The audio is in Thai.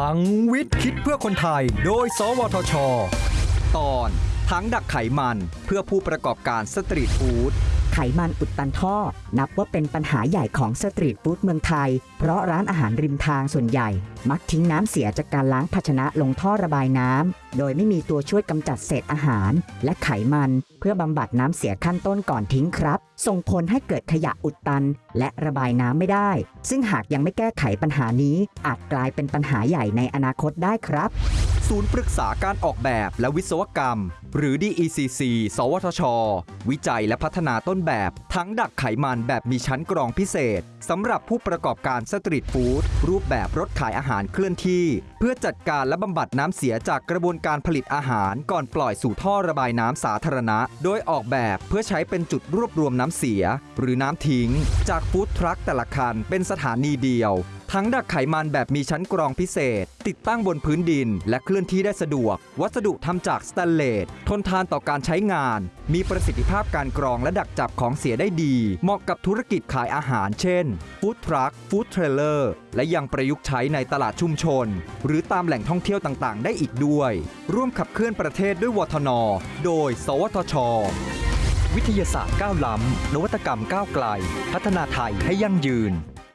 พลังวิทย์คิดเพื่อคนไทย โดย สวทช ตอน ถังดักไขมันเพื่อผู้ประกอบการสตรีทฟู้ดไขมันอุดตันท่อ นับว่าเป็นปัญหาใหญ่ของสตรีทฟู้ดเมืองไทย เพราะร้านอาหารริมทางส่วนใหญ่ มักทิ้งน้ำเสียจากการล้างภาชนะลงท่อระบายน้ำ โดยไม่มีตัวช่วยกำจัดเศษอาหาร และไขมันเพื่อบำบัดน้ำเสียขั้นต้นก่อนทิ้งครับ ส่งผลให้เกิดขยะอุดตัน และระบายน้ำไม่ได้ ซึ่งหากยังไม่แก้ไขปัญหานี้ อาจกลายเป็นปัญหาใหญ่ในอนาคตได้ครับ ศูนย์ปรึกษาการออกแบบและวิศวกรรม หรือ DECC สวทช วิจัยและพัฒนาต้นแบบ ทั้งดักไขมันแบบมีชั้นกรองพิเศษสำหรับผู้ประกอบการสตรีทฟู้ดรูปแบบรถขายอาหารเคลื่อนที่ เพื่อจัดการและบำบัดน้ำเสียจากกระบวนการผลิตอาหารก่อนปล่อยสู่ท่อระบายน้ำสาธารณะ โดยออกแบบเพื่อใช้เป็นจุดรวบรวมน้ำเสีย หรือน้ำทิ้ง จากฟู้ดทรัคแต่ละคันเป็นสถานีเดียวทั้งดักไขมันแบบมีชั้นกรองพิเศษ ติดตั้งบนพื้นดิน และเคลื่อนที่ได้สะดวก วัสดุทำจากสแตนเลสทนทานต่อการใช้งาน มีประสิทธิภาพการกรองและดักจับของเสียได้ดี เหมาะกับธุรกิจขายอาหาร เช่นฟู้ดทรัคฟู้ดเทรลเลอร์และยังประยุกต์ใช้ในตลาดชุมชน หรือตามแหล่งท่องเที่ยวต่างๆ ได้อีกด้วย ร่วมขับเคลื่อนประเทศด้วยวทน โดย สวทช วิทยาศาสตร์ก้าวล้ำนวัตกรรมก้าวไกล พัฒนาไทยให้ยั่งยืน